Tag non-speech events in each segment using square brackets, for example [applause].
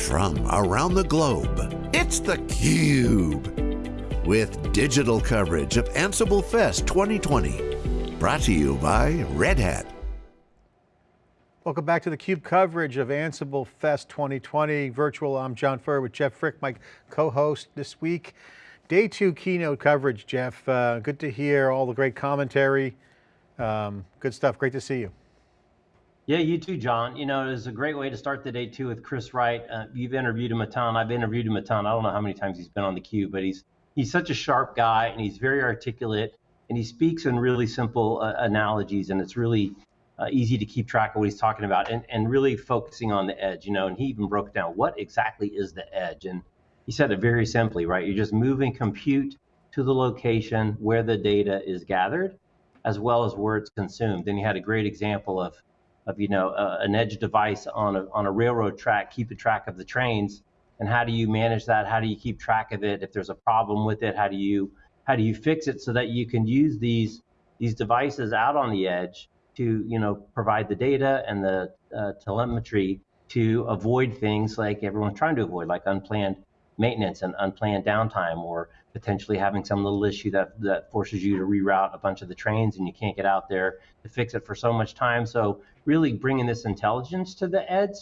from around the globe. It's theCUBE, with digital coverage of Ansible Fest 2020. Brought to you by Red Hat. Welcome back to theCUBE coverage of Ansible Fest 2020 virtual. I'm John Furrier with Jeff Frick, my co-host this week. Day two keynote coverage, Jeff. Uh, good to hear all the great commentary. Um, good stuff, great to see you. Yeah, you too, John. You know, it is a great way to start the day too with Chris Wright. Uh, you've interviewed him a ton. I've interviewed him a ton. I don't know how many times he's been on the Cube, but he's he's such a sharp guy and he's very articulate and he speaks in really simple uh, analogies and it's really uh, easy to keep track of what he's talking about and, and really focusing on the edge, you know, and he even broke down what exactly is the edge. And he said it very simply, right? You're just moving compute to the location where the data is gathered, as well as where it's consumed. And he had a great example of, of you know, uh, an edge device on a, on a railroad track, keeping track of the trains. And how do you manage that? How do you keep track of it? If there's a problem with it, how do you how do you fix it so that you can use these these devices out on the edge to you know provide the data and the uh, telemetry to avoid things like everyone's trying to avoid, like unplanned maintenance and unplanned downtime or potentially having some little issue that, that forces you to reroute a bunch of the trains and you can't get out there to fix it for so much time. So really bringing this intelligence to the edge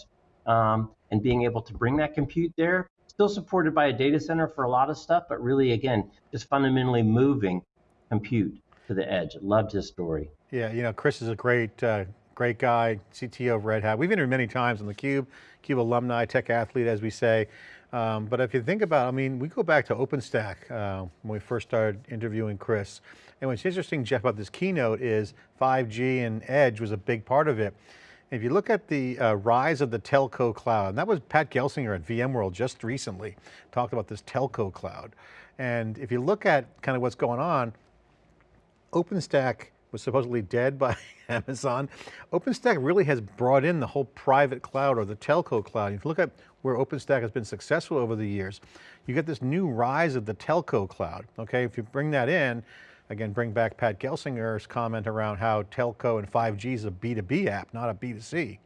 um, and being able to bring that compute there, still supported by a data center for a lot of stuff, but really, again, just fundamentally moving compute to the edge. Loved his story. Yeah, you know, Chris is a great, uh, great guy, CTO of Red Hat. We've interviewed many times on the Cube, CUBE alumni, tech athlete, as we say. Um, but if you think about, I mean, we go back to OpenStack uh, when we first started interviewing Chris. And what's interesting, Jeff, about this keynote is 5G and Edge was a big part of it. If you look at the uh, rise of the telco cloud, and that was Pat Gelsinger at VMworld just recently, talked about this telco cloud. And if you look at kind of what's going on, OpenStack was supposedly dead by [laughs] Amazon. OpenStack really has brought in the whole private cloud or the telco cloud. If you look at where OpenStack has been successful over the years, you get this new rise of the telco cloud, okay? If you bring that in, again, bring back Pat Gelsinger's comment around how telco and 5G is a B2B app, not a B2C.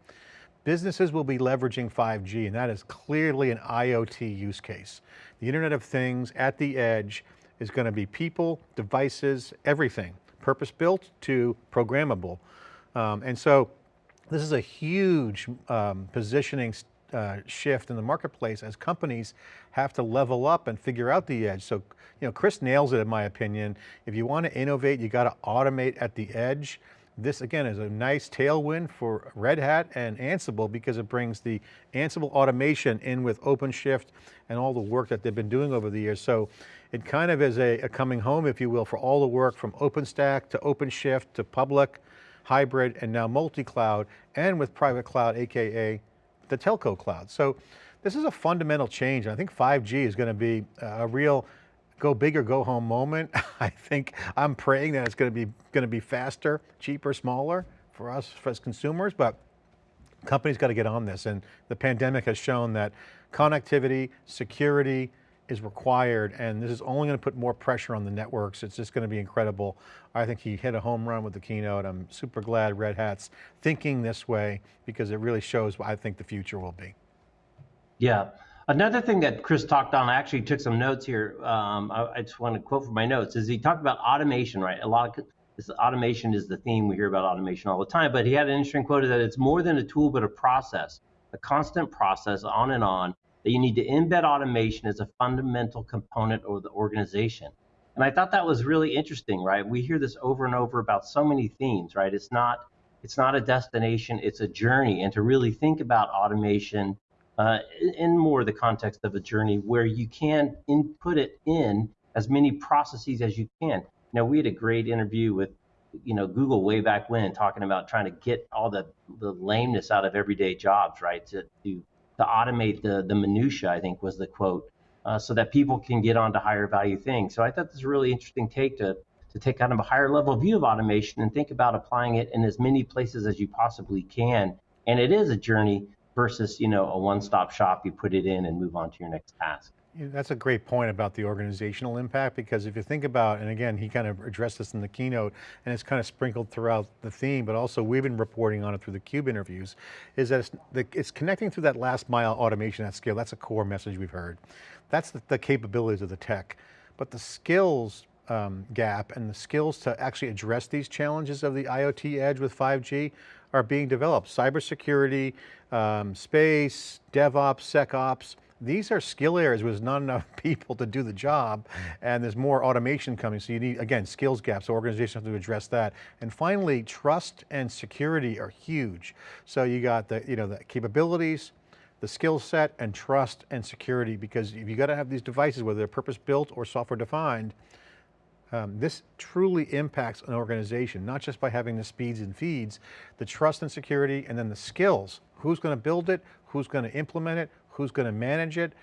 Businesses will be leveraging 5G and that is clearly an IoT use case. The Internet of Things at the edge is going to be people, devices, everything, purpose built to programmable. Um, and so this is a huge um, positioning uh, shift in the marketplace as companies have to level up and figure out the edge. So, you know, Chris nails it in my opinion. If you want to innovate, you got to automate at the edge. This again is a nice tailwind for Red Hat and Ansible because it brings the Ansible automation in with OpenShift and all the work that they've been doing over the years. So it kind of is a, a coming home, if you will, for all the work from OpenStack to OpenShift to public, hybrid, and now multi-cloud, and with private cloud, AKA the telco cloud. So this is a fundamental change. And I think 5G is going to be a real go big or go home moment. [laughs] I think I'm praying that it's going to be going to be faster, cheaper, smaller for us for as consumers, but companies got to get on this. And the pandemic has shown that connectivity, security, is required and this is only going to put more pressure on the networks. It's just going to be incredible. I think he hit a home run with the keynote. I'm super glad Red Hat's thinking this way because it really shows what I think the future will be. Yeah. Another thing that Chris talked on, I actually took some notes here. Um, I, I, just want to quote from my notes, is he talked about automation, right? A lot of this automation is the theme. We hear about automation all the time, but he had an interesting quote that it's more than a tool, but a process, a constant process on and on that you need to embed automation as a fundamental component of the organization. And I thought that was really interesting, right? We hear this over and over about so many themes, right? It's not it's not a destination, it's a journey. And to really think about automation uh, in more the context of a journey where you can input it in as many processes as you can. Now we had a great interview with you know Google way back when talking about trying to get all the, the lameness out of everyday jobs, right? To, to to automate the the minutia. I think was the quote, uh, so that people can get on to higher value things. So I thought this was a really interesting take to to take kind of a higher level view of automation and think about applying it in as many places as you possibly can. And it is a journey versus you know a one-stop shop. You put it in and move on to your next task. That's a great point about the organizational impact because if you think about, and again, he kind of addressed this in the keynote and it's kind of sprinkled throughout the theme, but also we've been reporting on it through the CUBE interviews, is that it's, it's connecting through that last mile automation at scale. That's a core message we've heard. That's the, the capabilities of the tech. But the skills um, gap and the skills to actually address these challenges of the IoT edge with 5G are being developed. Cybersecurity, um, space, DevOps, SecOps, these are skill areas where there's not enough [laughs] people to do the job and there's more automation coming. So you need, again, skills gaps, so organizations have to address that. And finally, trust and security are huge. So you got the, you know, the capabilities, the skill set and trust and security because if you got to have these devices, whether they're purpose built or software defined, um, this truly impacts an organization, not just by having the speeds and feeds, the trust and security, and then the skills. Who's going to build it? Who's going to implement it? Who's going to manage it?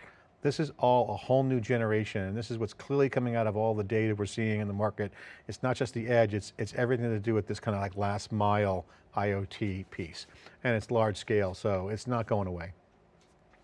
This is all a whole new generation, and this is what's clearly coming out of all the data we're seeing in the market. It's not just the edge, it's, it's everything to do with this kind of like last mile IoT piece. And it's large scale, so it's not going away.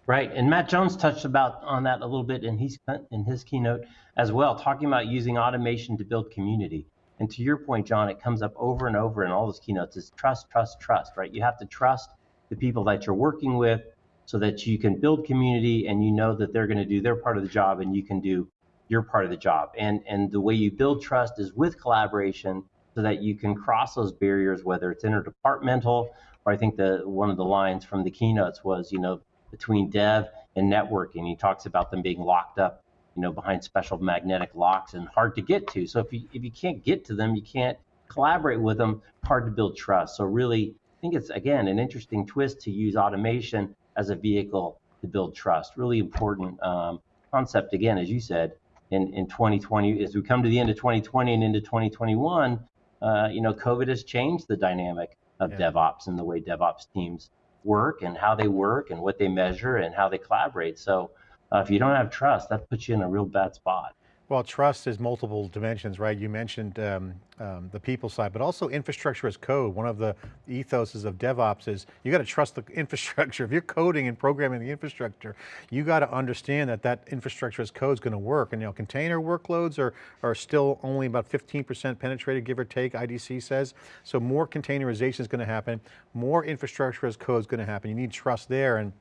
Right, and Matt Jones touched about on that a little bit in his in his keynote as well, talking about using automation to build community. And to your point, John, it comes up over and over in all those keynotes is trust, trust, trust. Right, you have to trust the people that you're working with, so that you can build community and you know that they're going to do their part of the job and you can do your part of the job. And and the way you build trust is with collaboration, so that you can cross those barriers, whether it's interdepartmental or I think the one of the lines from the keynotes was, you know between dev and networking. He talks about them being locked up, you know, behind special magnetic locks and hard to get to. So if you if you can't get to them, you can't collaborate with them. Hard to build trust. So really, I think it's again an interesting twist to use automation as a vehicle to build trust. Really important um, concept again, as you said, in in 2020 as we come to the end of 2020 and into 2021. Uh, you know, COVID has changed the dynamic of yeah. DevOps and the way DevOps teams work and how they work and what they measure and how they collaborate. So uh, if you don't have trust, that puts you in a real bad spot. Well, trust is multiple dimensions, right? You mentioned um, um, the people side, but also infrastructure as code. One of the ethoses of DevOps is you got to trust the [laughs] infrastructure. If you're coding and programming the infrastructure, you got to understand that that infrastructure as code is going to work. And you know, container workloads are, are still only about 15% penetrated, give or take, IDC says. So more containerization is going to happen. More infrastructure as code is going to happen. You need trust there. and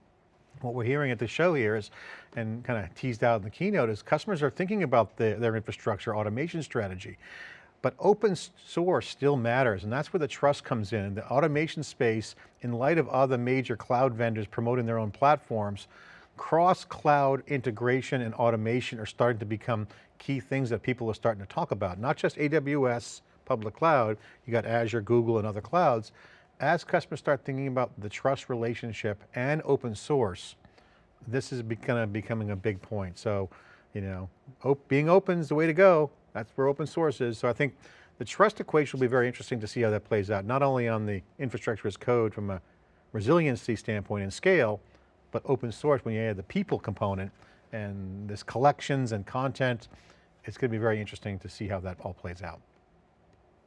what we're hearing at the show here is, and kind of teased out in the keynote, is customers are thinking about the, their infrastructure automation strategy. But open source still matters, and that's where the trust comes in. The automation space, in light of other major cloud vendors promoting their own platforms, cross-cloud integration and automation are starting to become key things that people are starting to talk about. Not just AWS, public cloud, you got Azure, Google, and other clouds, as customers start thinking about the trust relationship and open source, this is kind of becoming a big point. So, you know, op being open is the way to go. That's where open source is. So I think the trust equation will be very interesting to see how that plays out, not only on the infrastructure as code from a resiliency standpoint and scale, but open source when you add the people component and this collections and content, it's going to be very interesting to see how that all plays out.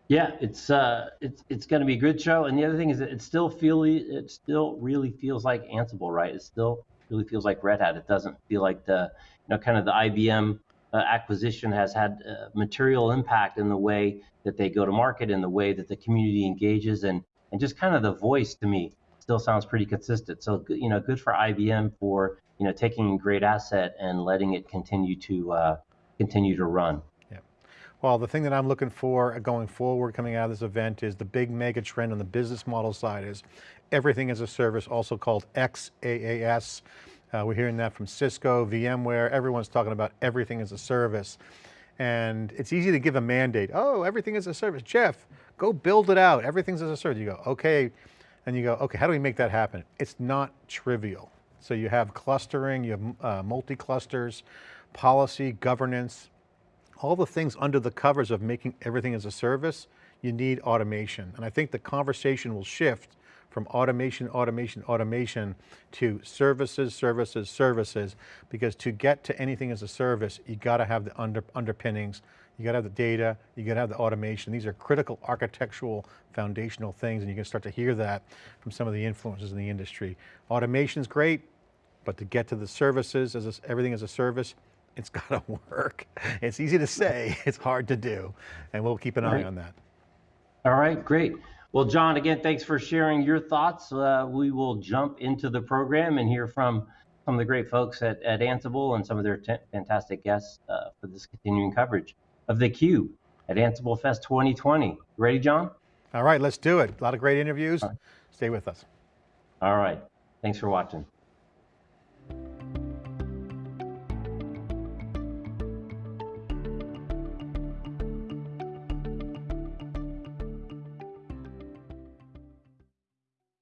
Yeah, it's uh, it's it's going to be a good show. And the other thing is, it still feel it still really feels like Ansible, right? It still really feels like Red Hat. It doesn't feel like the you know kind of the IBM uh, acquisition has had uh, material impact in the way that they go to market, in the way that the community engages, and and just kind of the voice to me still sounds pretty consistent. So you know, good for IBM for you know taking a great asset and letting it continue to uh, continue to run. Well, the thing that I'm looking for going forward coming out of this event is the big mega trend on the business model side is everything as a service, also called XaaS. Uh, we're hearing that from Cisco, VMware, everyone's talking about everything as a service. And it's easy to give a mandate. Oh, everything is a service. Jeff, go build it out. Everything's as a service. You go, okay. And you go, okay, how do we make that happen? It's not trivial. So you have clustering, you have uh, multi-clusters, policy, governance, all the things under the covers of making everything as a service, you need automation. And I think the conversation will shift from automation, automation, automation to services, services, services, because to get to anything as a service, you got to have the under, underpinnings, you got to have the data, you got to have the automation. These are critical architectural foundational things and you can start to hear that from some of the influences in the industry. Automation's great, but to get to the services, as a, everything as a service, it's [laughs] got to work. It's easy to say, it's hard to do. And we'll keep an eye Right. on that. All right, great. Well, John, again, thanks for sharing your thoughts. Uh, we will jump into the program and hear from some of the great folks at, at Ansible and some of their t- fantastic guests uh, for this continuing coverage of theCUBE at Ansible Fest 2020. Ready, John? All right, let's do it. A lot of great interviews. Stay with us. All right. Thanks for watching.